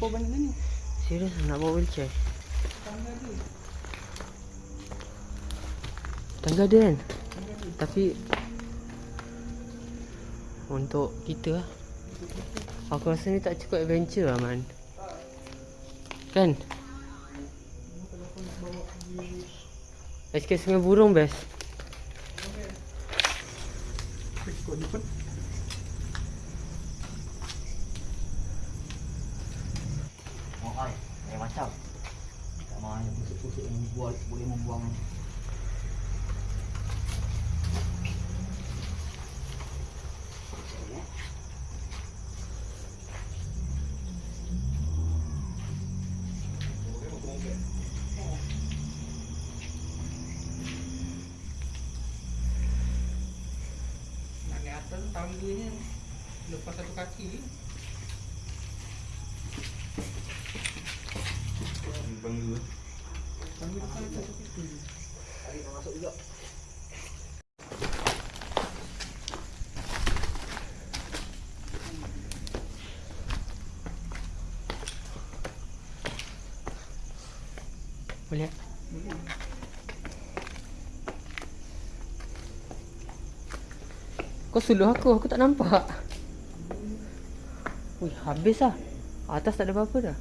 Lupa banyak ni. Serius nak bawa wheelchair? Tangga dia. Tangga dia kan? Tangga. Tapi untuk kita lah. Aku rasa ni tak cukup adventure lah man. Kan? Bawa Escape sungai burung best. Ikut ni pun. Oh, ai. Eh, macam. Tak mahu yang pusuk-pusuk yang buat boleh membuang. Nak naik atas tangganya lepas satu kaki. Bangga. Tangga depan ada satu kaki. Tarik dah masuk juga. Boleh? Kau suluh aku, aku tak nampak. Wih, habis lah. Atas tak ada apa-apa dah.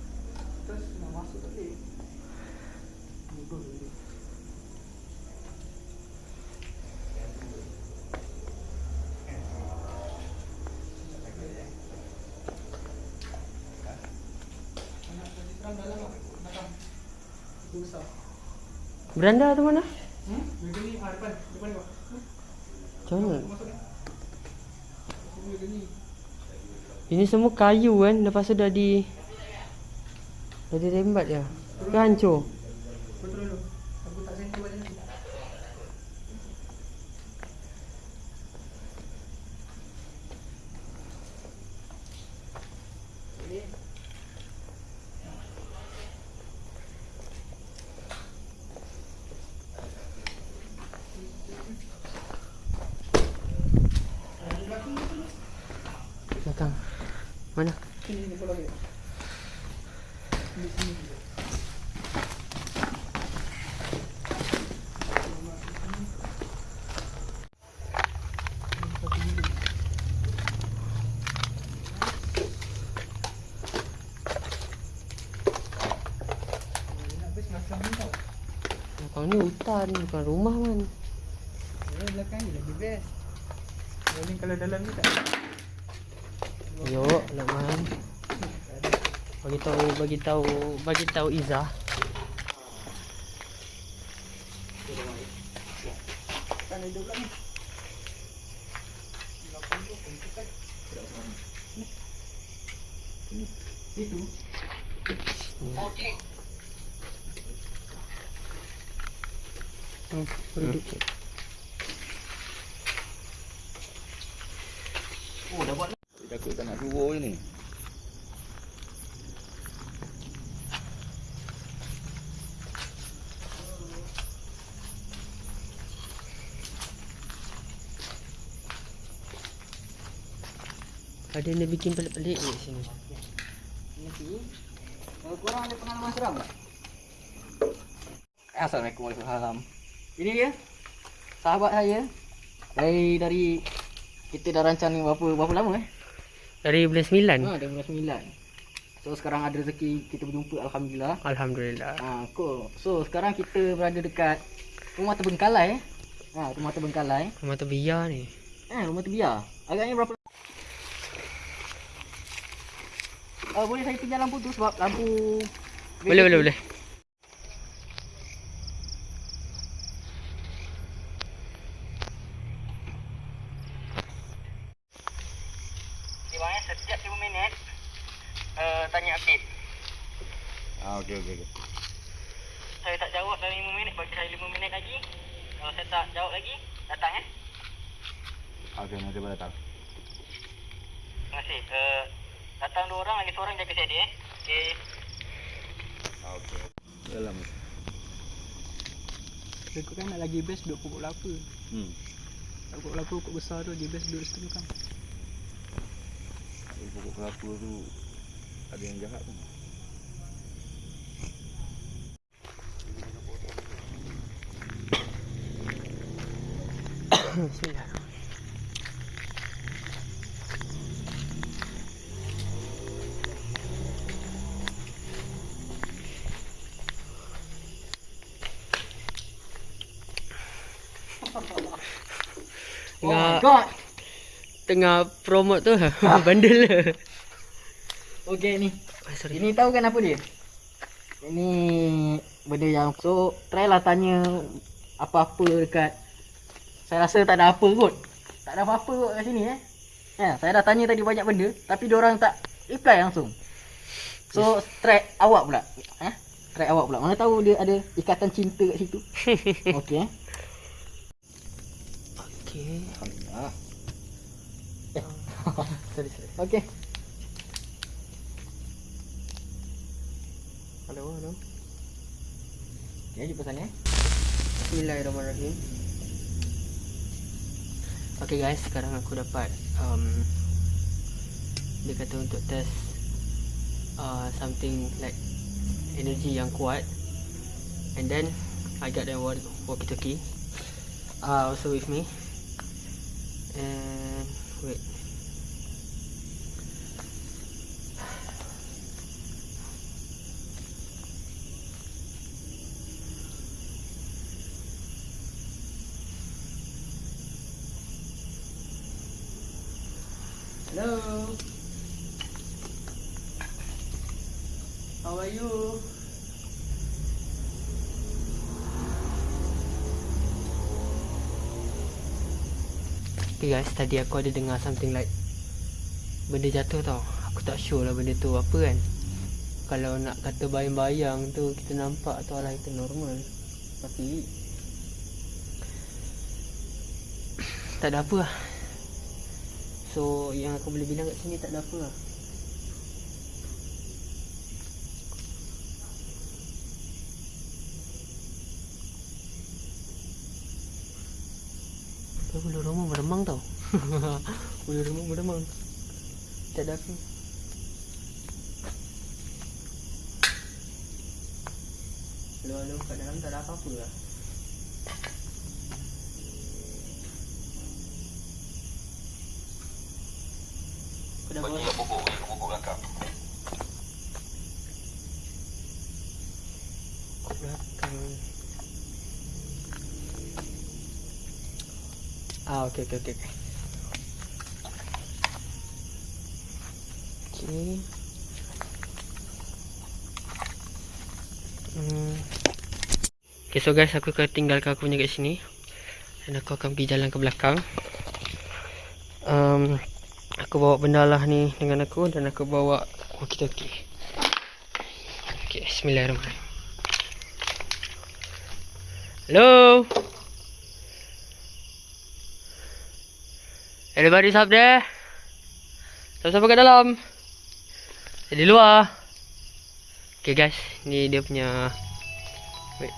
Terus nak masuk tak boleh. Beranda tu mana? Hmm? Meja ni, ah depan. Depan ni kau. Macam mana? Masuk ni. Meja ni. Ini semua kayu kan, lepas tu dah di... Dah dirembat je. Ke hancur? Kau turun dulu. Aku tak sentuh balik ni. Belakang. Mana? Sini, sini, bola dia. Di sini. Habis macam ni tau. Belakang ni hutan, bukan rumah kan. Ya, belakang ni lagi best. Rolling kalau dalam ni tak. Yok, Lakman. Bagi tahu, bagi tahu, bagi tahu Izzah. Kan ada pula ni. Belakang tu pun tekan. Ni. Ni. Itu. Hmm, duduk. Oh, dah buat Takut tak nak turun je ni. Ada yang dia bikin pelik-pelik kat sini. Nanti. Kalau korang ada pengalaman seram tak? Assalamualaikum warahmatullahi wabarakatuh. Ini dia. Sahabat saya. Dari dari kita dah rancang ni berapa berapa lama eh? Dari bulan 9. Ha, dah bulan 9. So sekarang ada rezeki kita berjumpa alhamdulillah. Alhamdulillah. Ha, cool. So sekarang kita berada dekat rumah terbengkalai eh. Ha, rumah terbengkalai. Rumah terbiar ni. Eh, rumah terbiar. Agaknya berapa Uh, boleh saya pinjam lampu tu sebab lampu Boleh, boleh, boleh. Dia bang eh, setiap 5 minit uh, tanya update. Ah, okey okey okey. Saya tak jawab dalam 5 minit, bagi saya 5 minit lagi. Kalau saya tak jawab lagi, datang eh. Okey, nanti boleh datang. Terima kasih. Uh, datang dua orang, lagi seorang jaga saya dia eh. Okey. Okey. Dalam. Aku kan nak lagi best duduk pokok kelapa. Hmm. Pokok kelapa pokok besar tu dia best duduk situ kan. pokok kelapa tu ada yang jahat tu. Bismillah. My Tengah, promote tu Bundle lah Okey ni. oh, Sorry Ini tahu kan apa dia? Ini benda yang so try lah tanya apa-apa dekat saya rasa tak ada apa kot. Tak ada apa-apa kot kat sini eh. Ya, saya dah tanya tadi banyak benda tapi orang tak reply langsung. So try awak pula. Eh? Try awak pula. Mana tahu dia ada ikatan cinta kat situ. Okey eh. Okay Ah, Sorry sorry. Okey. Hello hello. Okay, jumpa sana eh. Bismillahirrahmanirrahim. Okay guys, sekarang aku dapat um, Dia kata untuk test uh, Something like Energy yang kuat. And then I got the walk- walkie-talkie. Uh, Also with me And Wait Hello How are you? Okay guys, tadi aku ada dengar something like Benda jatuh tau. Aku tak sure lah benda tu apa kan. Kalau nak kata bayang-bayang tu Kita nampak tu alah itu normal. Tapi Tak ada apa lah. So yang aku boleh bilang kat sini tak ada apa lah Tapi bulu rumah meremang tau. Bulu rumah meremang Tak ada apa. Halo-halo kat dalam tak ada apa-apa lah. Aku dah bawa pokok, pokok belakang. belakang Ah, okey okey okey. okey. Hmm. Okay, so guys, aku akan tinggalkan aku punya kat sini. Dan aku akan pergi jalan ke belakang. Um, aku bawa benda lah ni dengan aku dan aku bawa walkie-talkie. Okay, bismillahirrahmanirrahim. Hello? Everybody's up there? Siapa-siapa kat dalam? Di luar. Okay guys, ni dia punya Wait.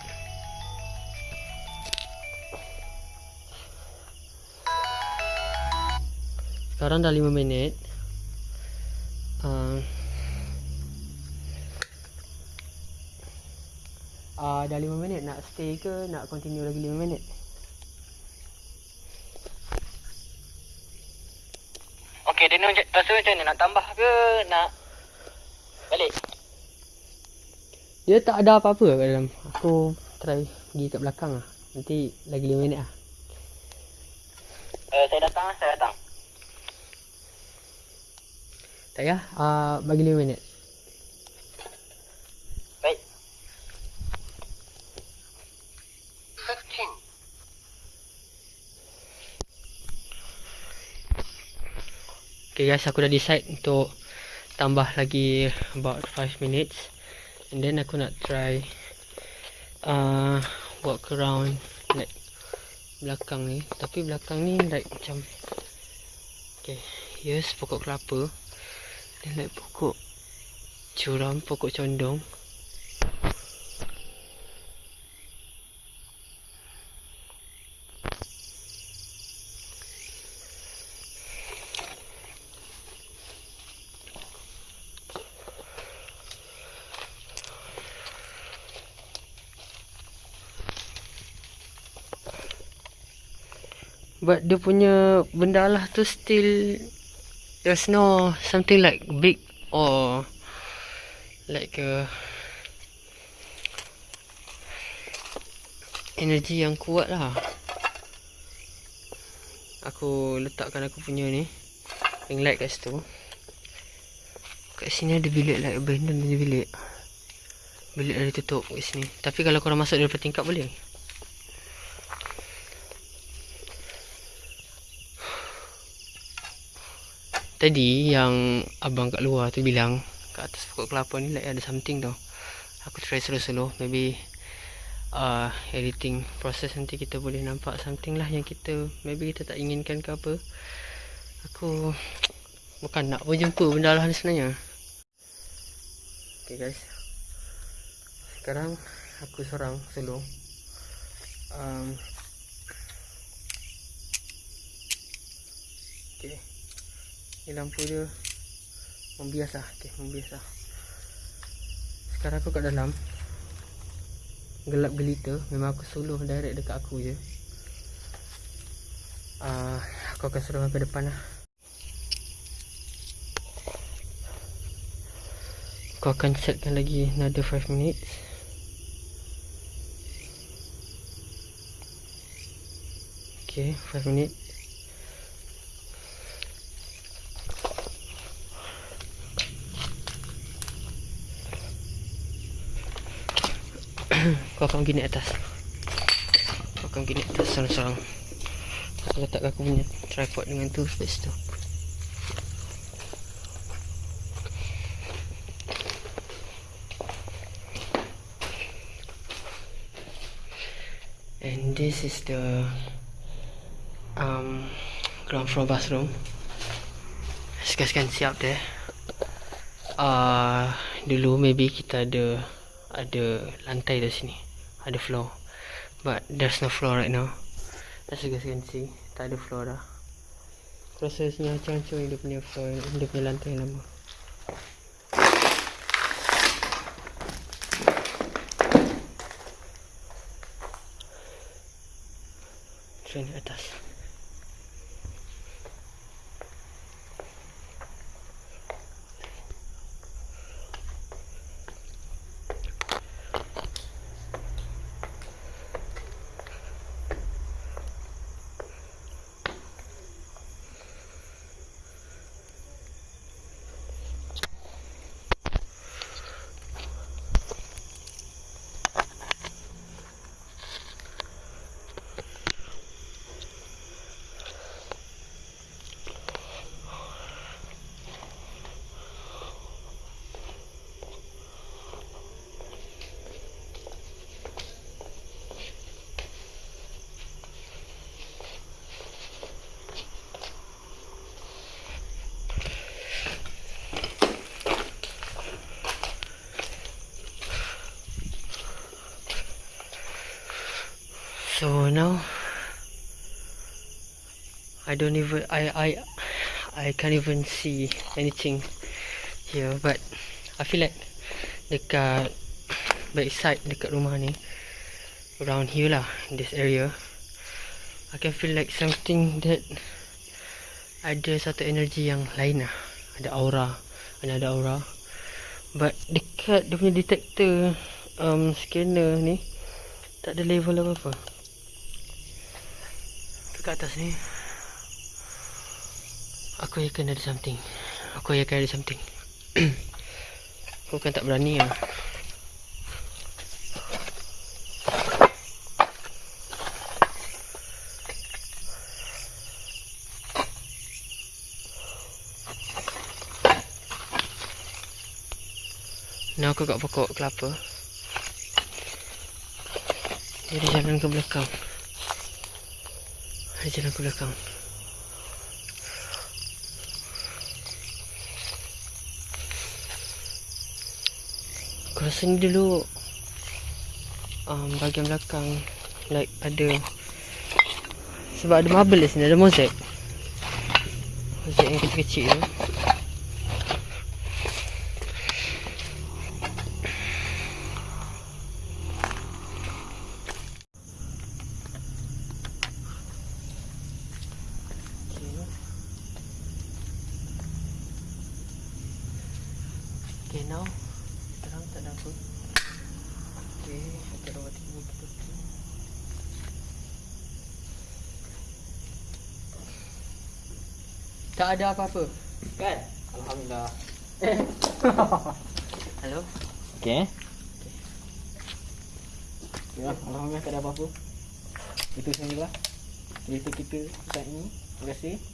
Sekarang dah 5 minit. Uh, uh, dah 5 minit nak stay ke nak continue lagi 5 minit? Nak rasa macam ni nak tambah ke nak balik? Dia tak ada apa-apa kat dalam. Aku try pergi kat belakang lah. Nanti lagi 5 minit lah. Uh, saya datang, saya datang. Tak payah. Uh, bagi 5 minit. Guys, aku dah decide untuk tambah lagi about 5 minutes. And then aku nak try uh, walk around like belakang ni. Tapi belakang ni like macam Okay, yes pokok kelapa. Dan like pokok curam, pokok condong. But dia punya benda lah tu still there's no something like big or like a energy yang kuat lah. Aku letakkan aku punya ni ring light kat situ. Kat sini ada bilik like abandoned ni bilik. Bilik dah ditutup kat sini. Tapi kalau korang masuk daripada tingkap boleh. Tadi yang abang kat luar tu bilang kat atas pokok kelapa ni like ada something tau. Aku try slow-slow maybe uh, editing proses nanti kita boleh nampak something lah yang kita maybe kita tak inginkan ke apa. Aku bukan nak pun jumpa benda lah ni sebenarnya. Okay guys. Sekarang aku seorang solo. Um, Ni lampu dia membias lah. Okay, membias lah. Sekarang aku kat dalam. Gelap gelita. Memang aku solo direct dekat aku je. Uh, aku akan suruh ke depan lah. Aku akan setkan lagi another 5 minutes. Okay, 5 minutes. Kau akan naik atas Kau akan naik atas sorang-sorang Aku letak aku punya tripod dengan tu Sebab situ And this is the um, ground floor bathroom. See up there. Uh, dulu maybe kita ada ada lantai di sini. Ada floor. But there's no floor right now. As you guys can see, tak ada floor dah. Sini hancur-hancur dia punya floor, dia punya lantai lama. Train atas. So now I don't even I I I can't even see anything here but I feel like dekat backside dekat rumah ni around here lah this area I can feel like something that ada satu energy yang lain lah. Ada aura ada ada aura. But dekat dia punya detector um, scanner ni tak ada level apa-apa kat atas ni? Aku yakin ada something. Aku yakin ada something. Aku kan tak berani lah. Ni aku kat pokok kelapa. Jadi jalan ke belakang jalan ke belakang? Aku rasa ni dulu um, Bahagian belakang Like ada Sebab ada marble di sini Ada mozaik Mozaik yang kecil-kecil tu Okay now Terang tak ada apa Okay Kita dah buat tengok kita Tak ada apa-apa Kan? Alhamdulillah. Hello Okay. Ya, Alhamdulillah tak ada apa-apa. Itu sajalah cerita kita saat ini. Terima kasih.